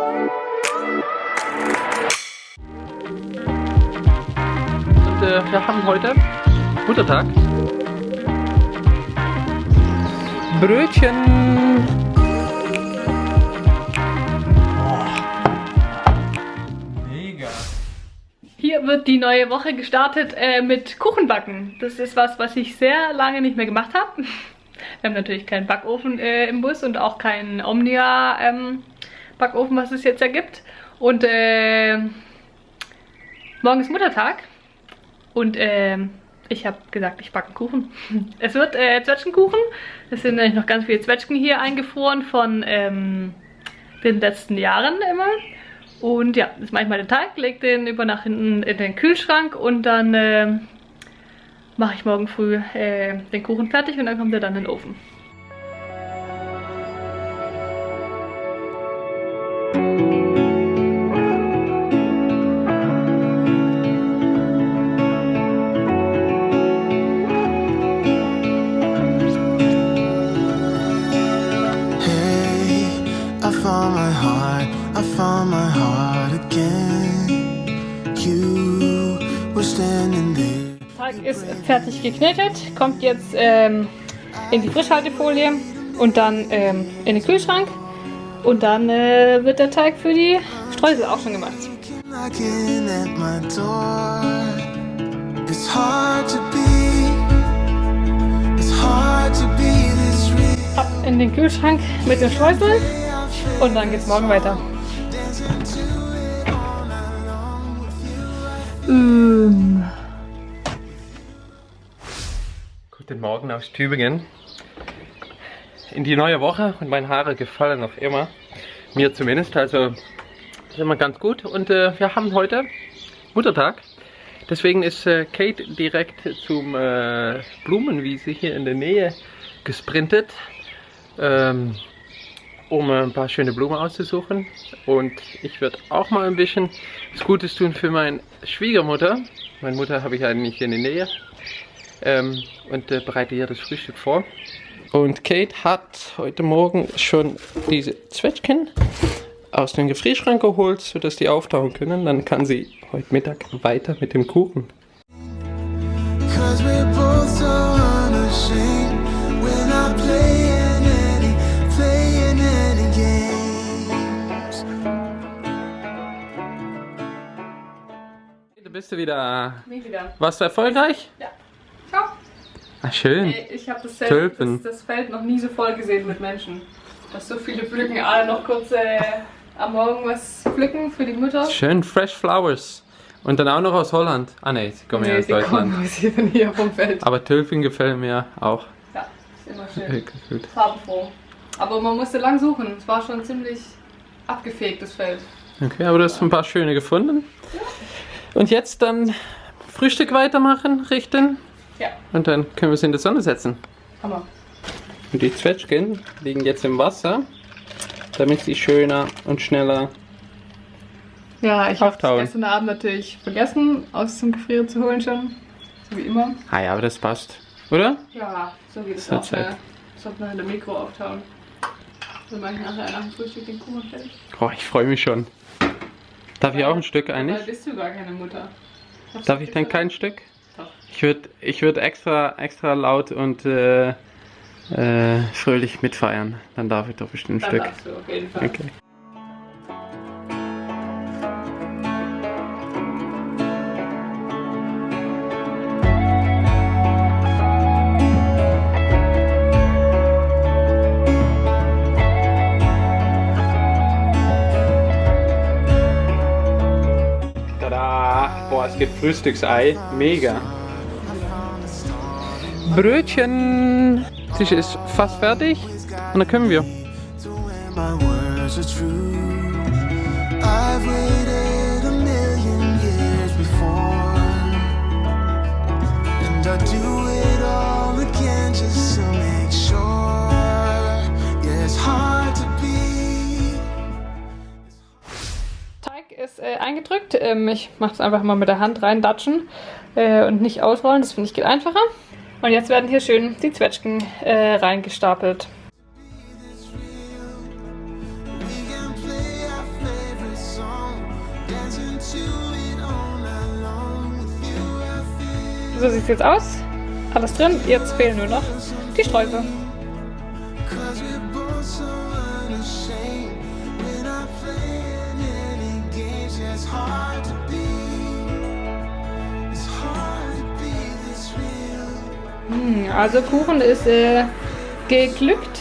Und äh, wir haben heute Muttertag. Brötchen. Mega. Hier wird die neue Woche gestartet äh, mit Kuchenbacken. Das ist was, was ich sehr lange nicht mehr gemacht habe. Wir haben natürlich keinen Backofen äh, im Bus und auch keinen Omnia ähm, Backofen, was es jetzt ja gibt. Und äh, morgen ist Muttertag und äh, ich habe gesagt, ich backe einen Kuchen. Es wird äh, Zwetschgenkuchen. Es sind nämlich noch ganz viele Zwetschgen hier eingefroren von ähm, den letzten Jahren immer. Und ja, das mache ich mal den Teig, lege den über nach hinten in den Kühlschrank und dann äh, mache ich morgen früh äh, den Kuchen fertig und dann kommt er dann in den Ofen. Ist fertig geknetet, kommt jetzt ähm, in die Frischhaltefolie und dann ähm, in den Kühlschrank. Und dann äh, wird der Teig für die Streusel auch schon gemacht. Ab in den Kühlschrank mit den Streuseln und dann geht's morgen weiter. Guten Morgen aus Tübingen. In die neue Woche und meine Haare gefallen noch immer. Mir zumindest, also ist immer ganz gut. Und äh, wir haben heute Muttertag. Deswegen ist äh, Kate direkt zum äh, Blumenwiese hier in der Nähe gesprintet, ähm, um ein paar schöne Blumen auszusuchen. Und ich werde auch mal ein bisschen was Gutes tun für meine Schwiegermutter. Meine Mutter habe ich eigentlich hier in der Nähe ähm, und äh, bereite hier das Frühstück vor. Und Kate hat heute Morgen schon diese Zwetschgen aus dem Gefrierschrank geholt, sodass die auftauen können. Dann kann sie heute Mittag weiter mit dem Kuchen. Bist du wieder. Wie wieder. Warst du erfolgreich? Ja. Ah, schön. Ey, ich habe das, das, das Feld noch nie so voll gesehen mit Menschen. Dass so viele pflücken, alle noch kurz äh, am Morgen was pflücken für die Mutter. Schön Fresh Flowers. Und dann auch noch aus Holland. Ah ne, sie kommen ja aus Deutschland. kommen hier von hier vom Feld. Aber Tulpen gefallen mir auch. Ja, ist immer schön. Gut. Farbenfroh. Aber man musste lang suchen. Es war schon ziemlich abgefegt, das Feld. Okay, aber du hast ein paar schöne gefunden. Und jetzt dann Frühstück weitermachen, richten. Ja, Und dann können wir es in die Sonne setzen. Hammer. Und die Zwetschgen liegen jetzt im Wasser, damit sie schöner und schneller. Ja, ich habe gestern Abend natürlich vergessen, aus dem Gefrieren zu holen schon. So wie immer. Ah ja, aber das passt. Oder? Ja, so geht es auch Zeit. schnell. Sollte man in der Mikro auftauen. Dann mache ich nachher nach dem Frühstück den Kuchen fertig. Oh, ich freue mich schon. Darf ich auch ein Stück eigentlich? bist du gar keine Mutter. Darf ich denn kein Stück? Ich würde ich würd extra, extra laut und äh, äh, fröhlich mitfeiern. Dann darf ich doch bestimmt ein Dann Stück. darfst du auf jeden Fall. Okay. Tada! Boah, es gibt Frühstücksei. Mega. Brötchen. Tisch ist fast fertig. Und dann können wir. Teig ist äh, eingedrückt. Ähm, ich mache es einfach mal mit der Hand reindatschen äh, und nicht ausrollen. Das finde ich geht einfacher. Und jetzt werden hier schön die Zwetschgen äh, reingestapelt. So sieht es jetzt aus. Alles drin. Jetzt fehlen nur noch die Sträuße. Hm, also Kuchen ist äh, geglückt.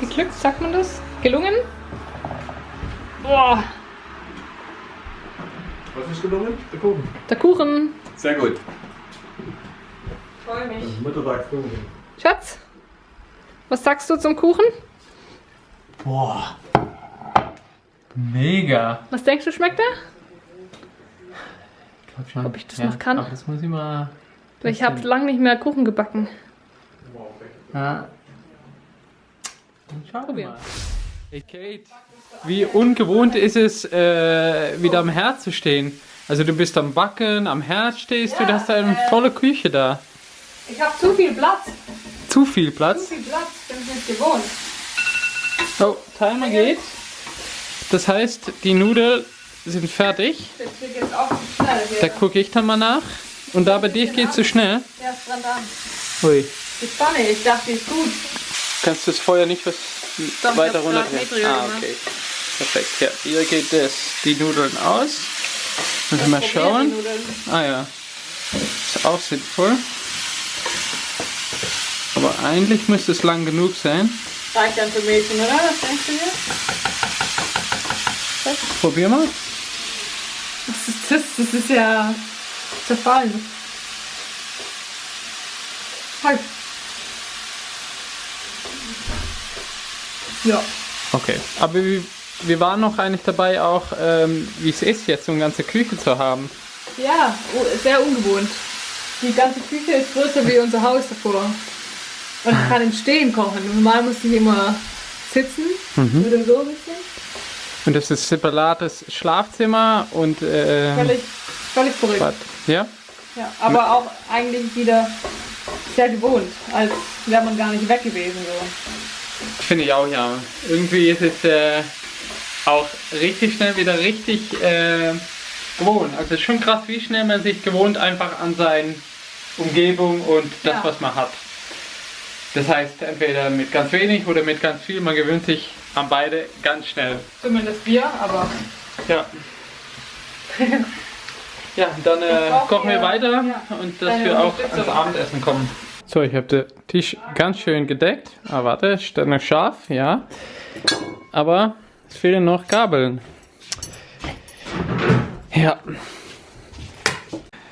Geglückt, sagt man das? Gelungen? Boah, Was ist gelungen? Der Kuchen. der Kuchen. Sehr gut. Freue mich. Mittagskuchen. Schatz, was sagst du zum Kuchen? Boah. Mega. Was denkst du, schmeckt er? Ich glaub schon. Ob ich das noch kann? Aber das muss ich mal. Ich habe lange nicht mehr Kuchen gebacken. Ja. Schauen wir mal. Hey Kate, wie ungewohnt ist es, äh, wieder am Herd zu stehen? Also du bist am Backen, am Herd stehst du, du hast eine volle Küche da. Ich habe zu viel Platz. Zu viel Platz. viel Platz, bin ich nicht gewohnt. Oh, Timer geht. Das heißt, die Nudeln sind fertig. Da gucke ich dann mal nach. Und da bei dir geht es zu schnell. Ja, ist dran dran. Ui. Die Pfanne, ich dachte, die ist gut. Kannst du das Feuer nicht was Doch, weiter runter? Ah, okay. Perfekt. Ja, hier geht das, die Nudeln aus. Müssen wir mal schauen. Ah ja. Ist auch sinnvoll. Aber eigentlich müsste es lang genug sein. Reicht dann für Mädchen, oder? Was denkst du hier? Probier mal. Was ist das? Das ist ja zerfallen. Halt. Ja. Okay. Aber wir, wir waren noch eigentlich dabei auch, ähm, wie es ist, jetzt so eine ganze Küche zu haben. Ja, sehr ungewohnt. Die ganze Küche ist größer wie unser Haus davor. Und ich kann im Stehen kochen. Normal musste ich immer sitzen oder so ein bisschen. Und das ist separates Schlafzimmer und äh, Völlig, völlig verrückt. Bad. Ja? Ja, aber auch eigentlich wieder sehr gewohnt, als wäre man gar nicht weg gewesen. So. Finde ich auch, ja. Irgendwie ist es äh, auch richtig schnell wieder richtig äh, gewohnt. Also es ist schon krass, wie schnell man sich gewohnt einfach an seine Umgebung und das, Ja. was man hat. Das heißt, entweder mit ganz wenig oder mit ganz viel. Man gewöhnt sich an beide ganz schnell. Zumindest wir, aber Ja. ja, dann äh, kochen wir weiter ja, und dass wir auch ans Abendessen kommen. So, ich habe den Tisch ganz schön gedeckt. Ah, warte, steht noch scharf, ja. Aber es fehlen noch Gabeln. Ja.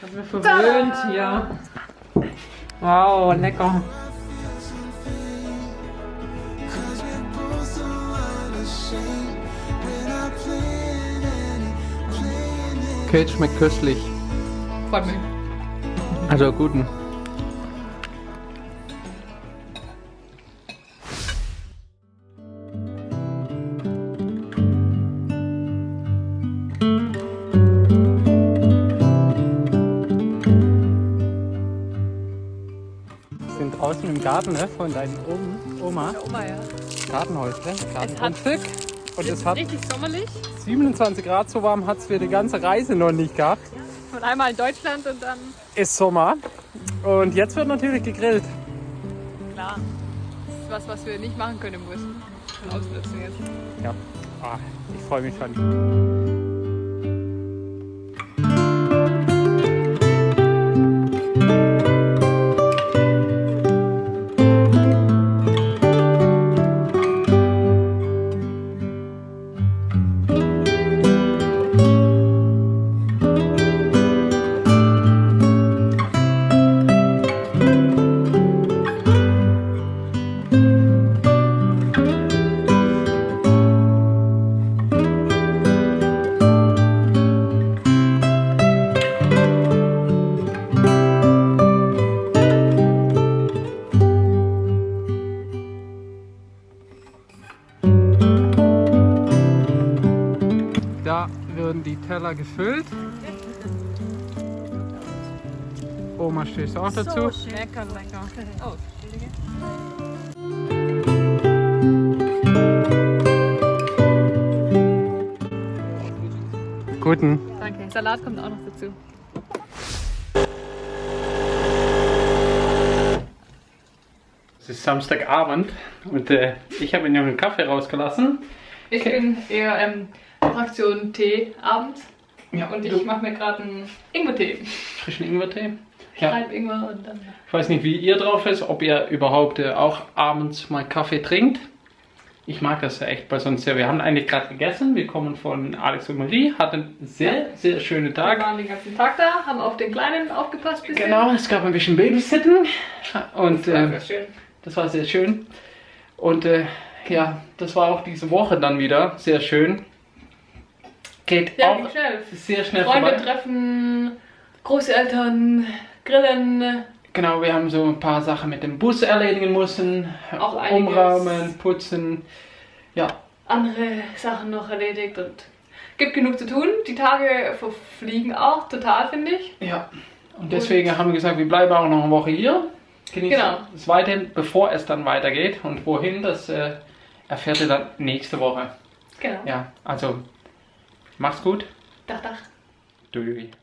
Haben wir verwöhnt, ja. Wow, lecker. Kate schmeckt köstlich. freut mich. Also guten. Wir sind draußen im Garten ne, von deinen Om Oma. Oma, ja. Gartenhäusle, hat- Gartengrundstück. Und es hat Richtig sommerlich. 27 Grad, so warm hat es für die ganze Reise noch nicht gehabt. Und einmal in Deutschland und dann, Ist Sommer. Und jetzt wird natürlich gegrillt. klar. Das ist was, was wir nicht machen können im Bus. Ausnutzen jetzt. Ja, ah, ich freue mich schon. wurden die Teller gefüllt. Oma stößt auch dazu. So schön. Lecker, lecker. Oh, Guten. Danke. Salat kommt auch noch dazu. Es ist Samstagabend und äh, ich habe mir noch einen Kaffee rausgelassen. Ich bin eher ähm, Fraktion Tee abends. Ja, Und ich mache mir gerade einen Ingwer-Tee. frischen Ingwertee. Ja. Halb Ingwer und dann. Ich weiß nicht, wie ihr drauf ist, ob ihr überhaupt äh, auch abends mal Kaffee trinkt. Ich mag das ja echt, weil sonst ja, wir haben eigentlich gerade gegessen. Wir kommen von Alex und Marie, hatten sehr, sehr schönen Wir Tag. waren den ganzen Tag da, haben auf den Kleinen aufgepasst. bisschen. Genau, es gab ein bisschen Babysitten und Das war ähm, sehr schön. das war sehr schön. Und äh, ja, das war auch diese Woche dann wieder sehr schön. Geht Ja, auch schnell. sehr schnell Freunde vorbei. treffen, Großeltern, Grillen. Genau, wir haben so ein paar Sachen mit dem Bus erledigen müssen. Auch. Umräumen, putzen. Ja, andere Sachen noch erledigt und gibt genug zu tun. Die Tage verfliegen auch total, finde ich. ja. Und deswegen haben wir gesagt, wir bleiben auch noch eine Woche hier. Genießen Genau. es weiterhin, bevor es dann weitergeht. Und wohin, das äh, erfährt ihr dann nächste Woche. Genau. Ja, also macht's gut. Dach, dach. Tschüss.